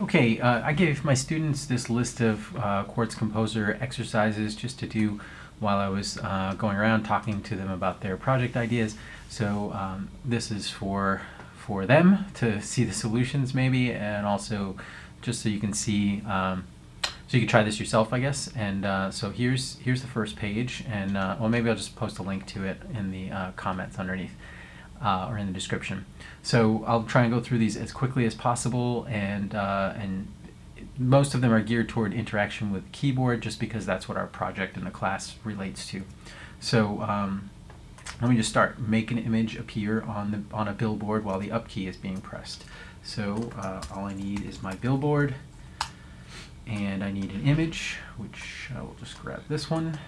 Okay, uh, I gave my students this list of uh, Quartz Composer exercises just to do while I was uh, going around talking to them about their project ideas. So um, this is for for them to see the solutions maybe, and also just so you can see, um, so you can try this yourself, I guess. And uh, so here's here's the first page, and uh, well maybe I'll just post a link to it in the uh, comments underneath uh, or in the description. So I'll try and go through these as quickly as possible and, uh, and most of them are geared toward interaction with keyboard just because that's what our project in the class relates to. So um, let me just start. Make an image appear on, the, on a billboard while the up key is being pressed. So uh, all I need is my billboard and I need an image which I will just grab this one,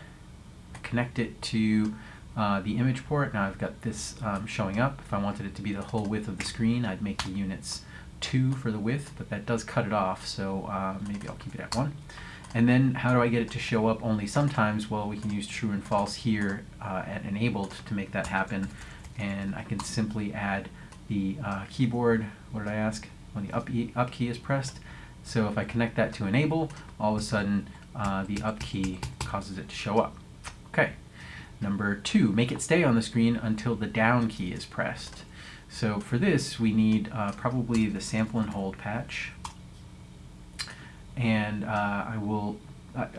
connect it to uh, the image port. Now I've got this um, showing up. If I wanted it to be the whole width of the screen, I'd make the units 2 for the width, but that does cut it off, so uh, maybe I'll keep it at 1. And then how do I get it to show up only sometimes? Well, we can use true and false here uh, at enabled to make that happen. And I can simply add the uh, keyboard, what did I ask? When the up, e up key is pressed. So if I connect that to enable, all of a sudden uh, the up key causes it to show up. Okay. Number two, make it stay on the screen until the down key is pressed. So for this, we need uh, probably the sample and hold patch. And uh, I will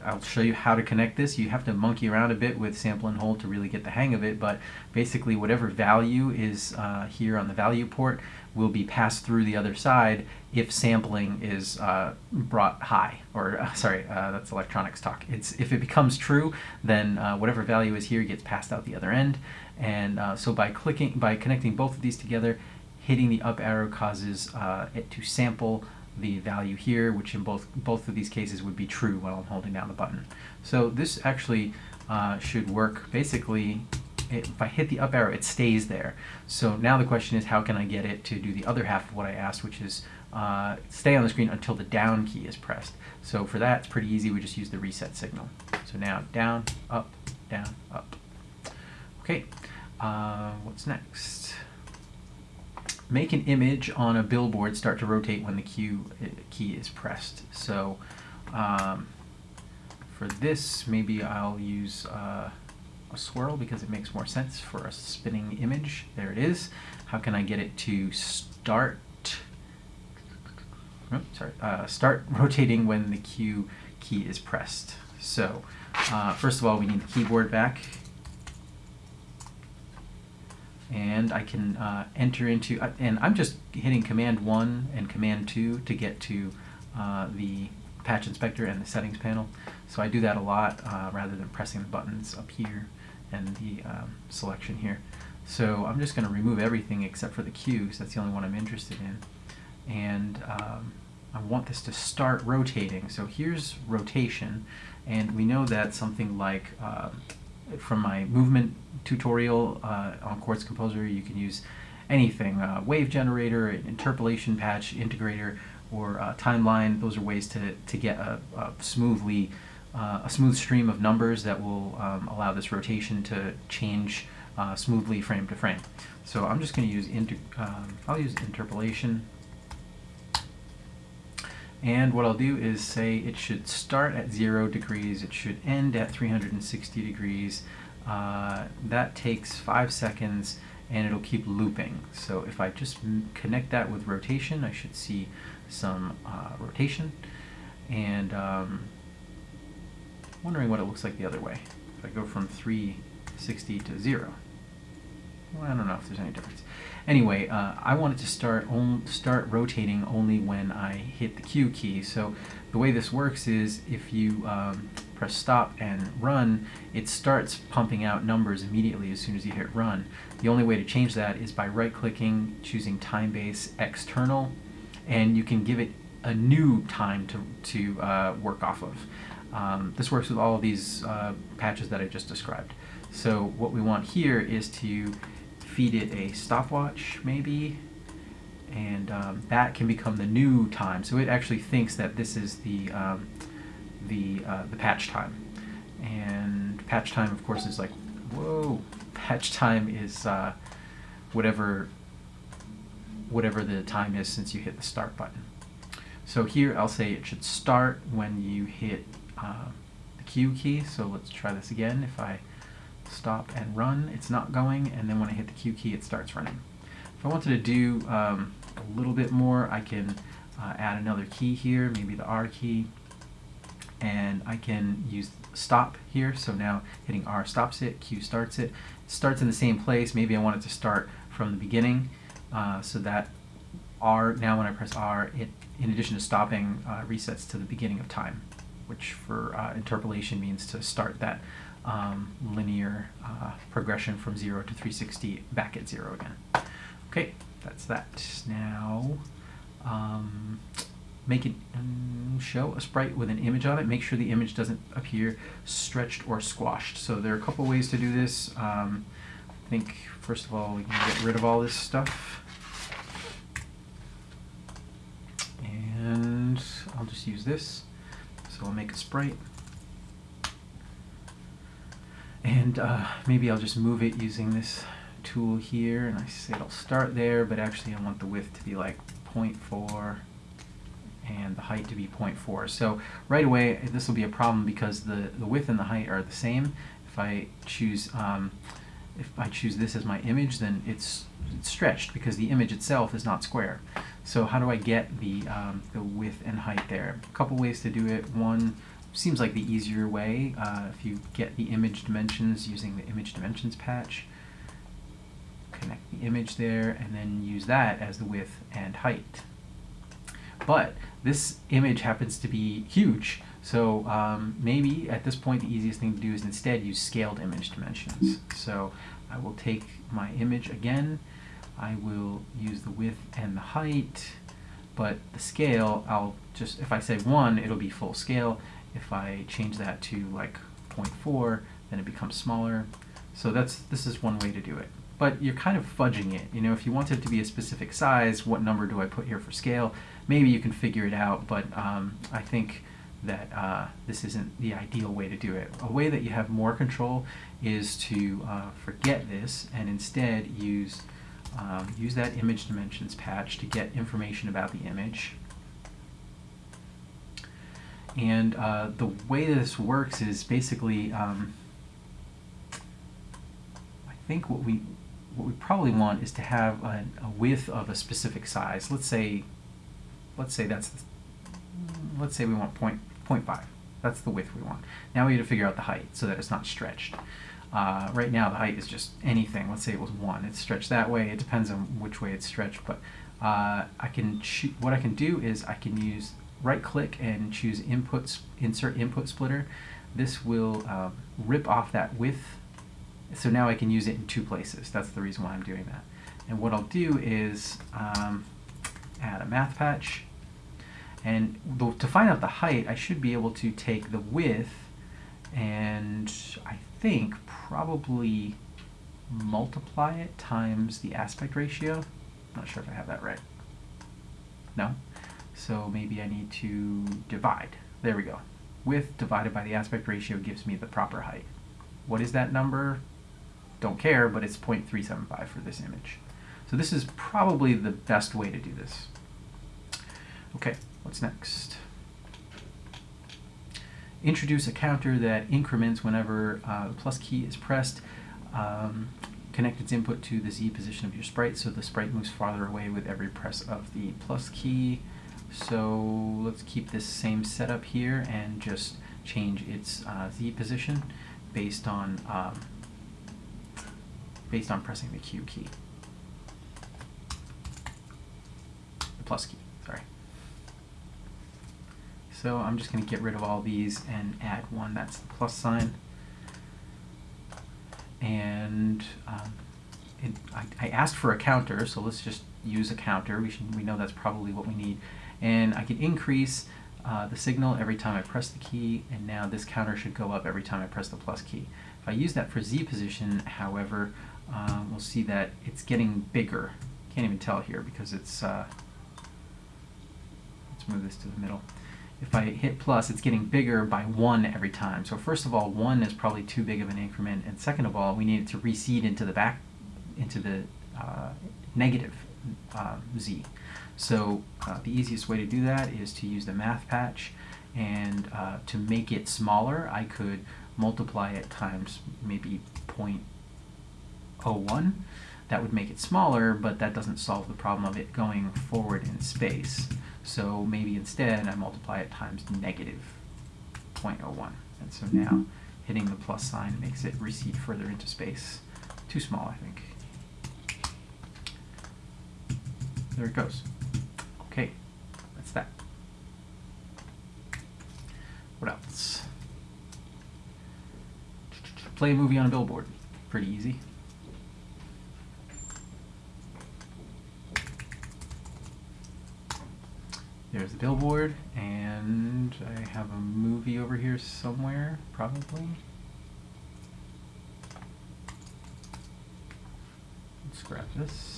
I'll show you how to connect this. You have to monkey around a bit with sample and hold to really get the hang of it, but basically whatever value is uh, here on the value port will be passed through the other side if sampling is uh, brought high, or uh, sorry, uh, that's electronics talk. It's If it becomes true, then uh, whatever value is here gets passed out the other end, and uh, so by clicking, by connecting both of these together, hitting the up arrow causes it to sample the value here, which in both, both of these cases would be true while I'm holding down the button. So this actually uh, should work basically if I hit the up arrow, it stays there. So now the question is how can I get it to do the other half of what I asked, which is uh, stay on the screen until the down key is pressed. So for that, it's pretty easy. We just use the reset signal. So now down, up, down, up. Okay, uh, what's next? Make an image on a billboard start to rotate when the Q uh, key is pressed. So um, for this, maybe I'll use uh, a swirl because it makes more sense for a spinning image. There it is. How can I get it to start oh, sorry, uh, start rotating when the Q key is pressed? So uh, first of all, we need the keyboard back and I can uh, enter into, uh, and I'm just hitting Command 1 and Command 2 to get to uh, the patch inspector and the settings panel. So I do that a lot uh, rather than pressing the buttons up here and the um, selection here. So I'm just going to remove everything except for the Q, because that's the only one I'm interested in. And um, I want this to start rotating. So here's rotation, and we know that something like um, from my movement tutorial uh, on Quartz Composer, you can use anything, uh, wave generator, interpolation patch, integrator, or uh, timeline. Those are ways to, to get a, a smoothly uh, a smooth stream of numbers that will um, allow this rotation to change uh, smoothly frame to frame. So I'm just going to use inter um, I'll use interpolation and what I'll do is say it should start at 0 degrees, it should end at 360 degrees. Uh, that takes 5 seconds and it'll keep looping. So if I just connect that with rotation, I should see some uh, rotation. And um, wondering what it looks like the other way. If I go from 360 to 0. Well, I don't know if there's any difference. Anyway, uh, I want it to start start rotating only when I hit the Q key. So the way this works is if you um, press stop and run, it starts pumping out numbers immediately as soon as you hit run. The only way to change that is by right-clicking, choosing time base external, and you can give it a new time to, to uh, work off of. Um, this works with all of these uh, patches that I just described. So what we want here is to feed it a stopwatch maybe and um, that can become the new time so it actually thinks that this is the um, the uh, the patch time and patch time of course is like whoa patch time is uh, whatever whatever the time is since you hit the start button So here I'll say it should start when you hit uh, the Q key. So let's try this again. If I stop and run, it's not going, and then when I hit the Q key, it starts running. If I wanted to do um, a little bit more, I can uh, add another key here, maybe the R key, and I can use stop here. So now hitting R stops it, Q starts it. it starts in the same place. Maybe I want it to start from the beginning uh, so that R, now when I press R, it, in addition to stopping, uh, resets to the beginning of time, which for uh, interpolation means to start that um, linear uh, progression from 0 to 360 back at 0 again. Okay, that's that. Now, um, make it um, show a sprite with an image on it. Make sure the image doesn't appear stretched or squashed. So there are a couple ways to do this. Um, I think, first of all, we can get rid of all this stuff. And I'll just use this. So I'll make a sprite. And uh, maybe I'll just move it using this tool here. And I say it'll start there, but actually I want the width to be like 0.4 and the height to be 0.4. So right away, this will be a problem because the, the width and the height are the same. If I choose um, if I choose this as my image, then it's, it's stretched because the image itself is not square. So how do I get the, um, the width and height there? A couple ways to do it. One, seems like the easier way uh, if you get the image dimensions using the image dimensions patch connect the image there and then use that as the width and height. But this image happens to be huge so um, maybe at this point the easiest thing to do is instead use scaled image dimensions. So I will take my image again. I will use the width and the height but the scale I'll just if I say 1 it'll be full scale if I change that to like 0.4, then it becomes smaller. So that's this is one way to do it. But you're kind of fudging it. You know, if you want it to be a specific size, what number do I put here for scale? Maybe you can figure it out, but um, I think that uh, this isn't the ideal way to do it. A way that you have more control is to uh, forget this and instead use um, use that image dimensions patch to get information about the image and uh, the way this works is basically, um, I think what we what we probably want is to have a, a, width of a specific size. Let's say, let's say that's, let's say we want point, 0.5. That's the width we want. Now we need to figure out the height so that it's not stretched. Uh, right now the height is just anything. Let's say it was 1. It's stretched that way. It depends on which way it's stretched. But uh, I can what I can do is I can use right click and choose inputs, insert input splitter. This will um, rip off that width. So now I can use it in two places. That's the reason why I'm doing that. And what I'll do is um, add a math patch. And to find out the height, I should be able to take the width and I think probably multiply it times the aspect ratio. Not sure if I have that right. No? So maybe I need to divide. There we go. Width divided by the aspect ratio gives me the proper height. What is that number? Don't care, but it's 0.375 for this image. So this is probably the best way to do this. Okay, what's next? Introduce a counter that increments whenever uh, the plus key is pressed. Um, connect its input to the Z position of your sprite so the sprite moves farther away with every press of the plus key. So let's keep this same setup here and just change its uh, Z position based on um, based on pressing the Q key. The plus key, sorry. So I'm just going to get rid of all these and add one that's the plus sign. And um, it, I, I asked for a counter, so let's just use a counter. We, should, we know that's probably what we need and I can increase uh, the signal every time I press the key and now this counter should go up every time I press the plus key. If I use that for Z position however uh, we'll see that it's getting bigger. Can't even tell here because it's uh, let's move this to the middle. If I hit plus, it's getting bigger by one every time. So first of all, one is probably too big of an increment, and second of all, we need it to recede into the back, into the uh, negative uh, z. So uh, the easiest way to do that is to use the math patch and uh, to make it smaller I could multiply it times maybe 0.01 that would make it smaller but that doesn't solve the problem of it going forward in space. So maybe instead I multiply it times negative 0.01 and so now hitting the plus sign makes it recede further into space. Too small I think. There it goes okay that's that what else? Play a movie on a billboard. Pretty easy. There's the billboard, and I have a movie over here somewhere, probably. Let's grab this.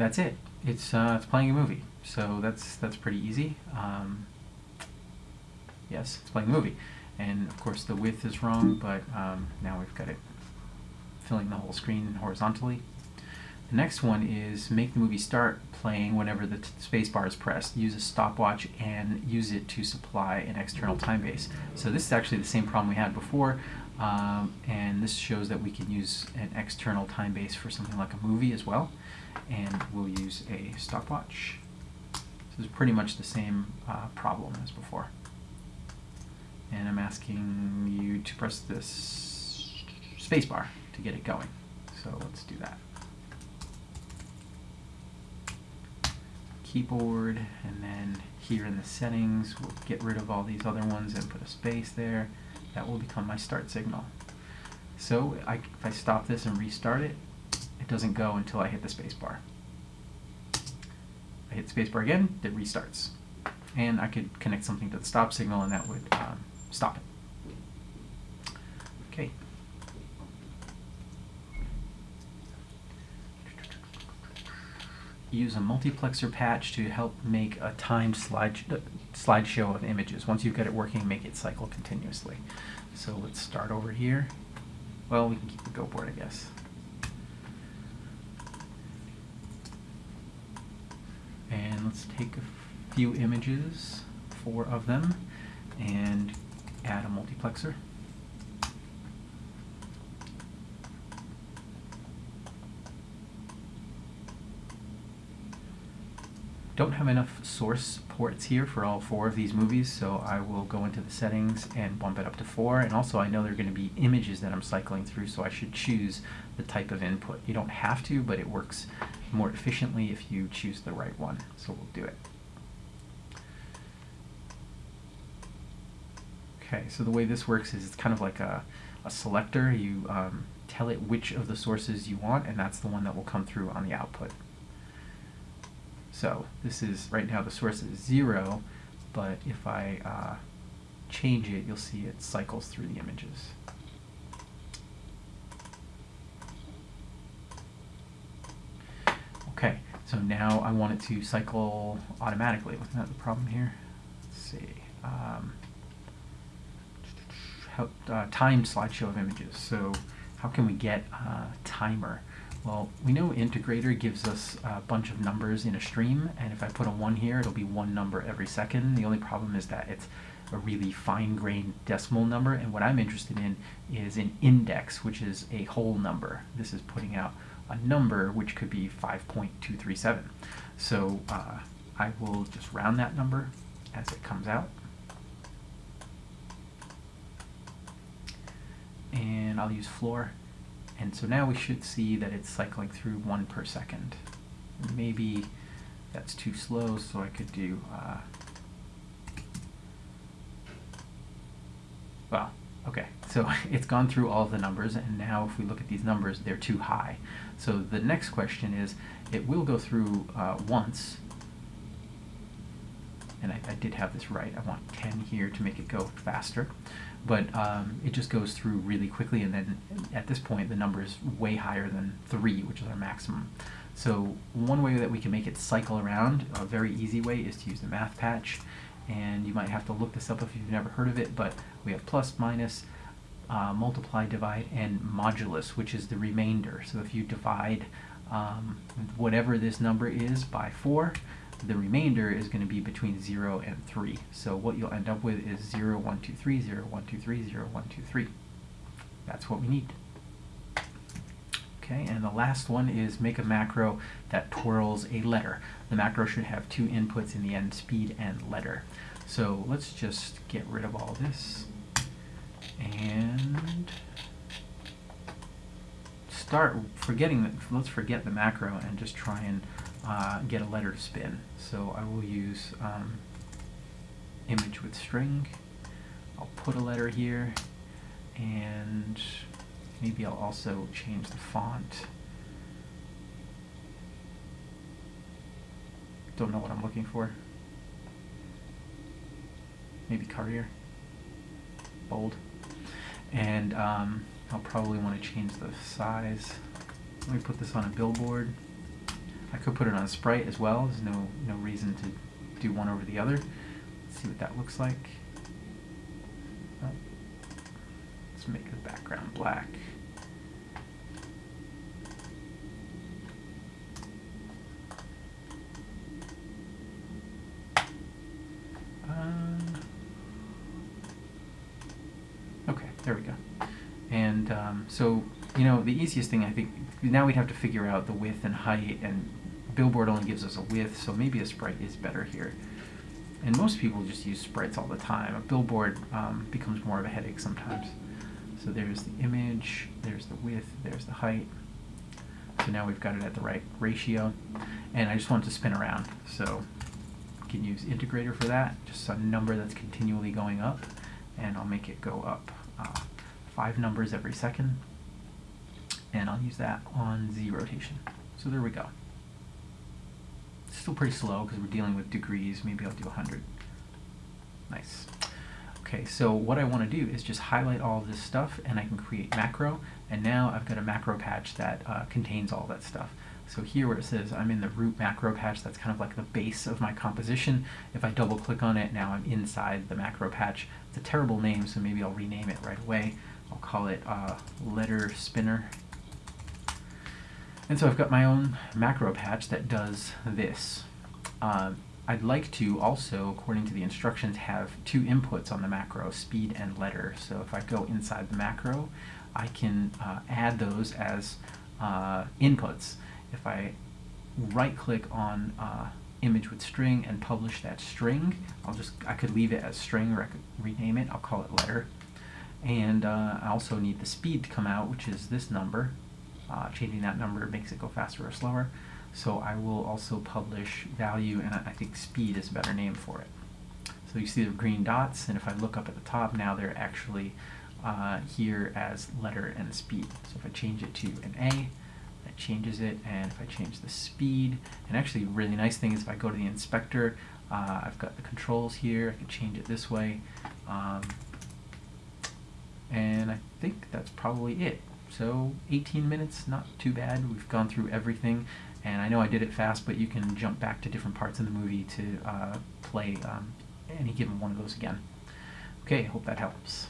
That's it. It's uh, it's playing a movie, so that's that's pretty easy. Um, yes, it's playing a movie, and of course the width is wrong, but um, now we've got it filling the whole screen horizontally. The next one is make the movie start playing whenever the spacebar is pressed. Use a stopwatch and use it to supply an external time base. So this is actually the same problem we had before, um, and this shows that we can use an external time base for something like a movie as well and we'll use a stopwatch. This is pretty much the same uh, problem as before. And I'm asking you to press this spacebar to get it going. So let's do that. Keyboard, and then here in the settings, we'll get rid of all these other ones and put a space there. That will become my start signal. So I, if I stop this and restart it doesn't go until I hit the spacebar. I hit spacebar again, it restarts. And I could connect something to the stop signal and that would um, stop it. Okay. Use a multiplexer patch to help make a timed slide uh, slideshow of images. Once you've got it working, make it cycle continuously. So let's start over here. Well, we can keep the go board, I guess. and let's take a few images, four of them, and add a multiplexer. Don't have enough source ports here for all four of these movies, so I will go into the settings and bump it up to four. And also I know there are going to be images that I'm cycling through, so I should choose the type of input. You don't have to, but it works more efficiently if you choose the right one. So we'll do it. Okay, so the way this works is it's kind of like a, a selector. You um, tell it which of the sources you want, and that's the one that will come through on the output. So this is, right now the source is zero, but if I uh, change it, you'll see it cycles through the images. Okay, so now I want it to cycle automatically. Wasn't that the problem here? Let's see. Um, uh, timed slideshow of images. So how can we get a timer? Well, we know integrator gives us a bunch of numbers in a stream, and if I put a 1 here, it'll be one number every second. The only problem is that it's a really fine-grained decimal number, and what I'm interested in is an index, which is a whole number. This is putting out a number which could be 5.237. So uh, I will just round that number as it comes out. And I'll use floor. And so now we should see that it's cycling through one per second. Maybe that's too slow, so I could do, uh, well, okay, so it's gone through all the numbers, and now if we look at these numbers, they're too high. So the next question is, it will go through uh, once, and I, I, did have this right, I want 10 here to make it go faster, but um, it just goes through really quickly, and then at this point the number is way higher than 3, which is our maximum. So one way that we can make it cycle around, a very easy way, is to use the math patch, and you might have to look this up if you've never heard of it, but we have plus, minus, uh, multiply, divide, and modulus, which is the remainder. So if you divide um, whatever this number is by 4, the remainder is going to be between 0 and 3. So what you'll end up with is 0, 1, 2, 3, 0, 1, 2, 3, 0, 1, 2, 3. That's what we need. Okay, and the last one is make a macro that twirls a letter. The macro should have two inputs in the end, speed and letter. So let's just get rid of all this and start forgetting that, let's forget the macro and just try and uh, get a letter to spin. So I will use um, image with string. I'll put a letter here and maybe I'll also change the font. Don't know what I'm looking for. Maybe Courier. Bold. And um, I'll probably want to change the size. Let me put this on a billboard. I could put it on sprite as well. There's no no reason to do one over the other. Let's see what that looks like. Oh. Let's make the background black. Uh, okay, there we go. And um, so, you know, the easiest thing I think, now we'd have to figure out the width and height, and Billboard only gives us a width, so maybe a sprite is better here. And most people just use sprites all the time. A billboard um, becomes more of a headache sometimes. So there's the image, there's the width, there's the height. So now we've got it at the right ratio. And I just want to spin around. So I can use integrator for that, just a number that's continually going up. And I'll make it go up uh, five numbers every second. And I'll use that on Z rotation. So there we go. Still pretty slow because we're dealing with degrees. Maybe I'll do 100. Nice. Okay, so what I want to do is just highlight all this stuff and I can create macro. And now I've got a macro patch that uh, contains all that stuff. So here where it says I'm in the root macro patch, that's kind of like the base of my composition. If I double click on it, now I'm inside the macro patch. It's a terrible name, so maybe I'll rename it right away. I'll call it uh, letter spinner. And so I've got my own macro patch that does this. Uh, I'd like to also, according to the instructions, have two inputs on the macro, speed and letter. So if I go inside the macro, I can uh, add those as uh, inputs. If I right click on uh, image with string and publish that string, I'll just, I could leave it as string or I could rename it, I'll call it letter. And uh, I also need the speed to come out, which is this number. Uh, changing that number makes it go faster or slower. So I will also publish value, and I think speed is a better name for it. So you see the green dots, and if I look up at the top now, they're actually uh, here as letter and speed. So if I change it to an A, that changes it, and if I change the speed, and actually really nice thing is if I go to the inspector, uh, I've got the controls here, I can change it this way, um, and I think that's probably it. So 18 minutes, not too bad. We've gone through everything, and I know I did it fast, but you can jump back to different parts of the movie to uh, play um, any given one of those again. Okay, hope that helps.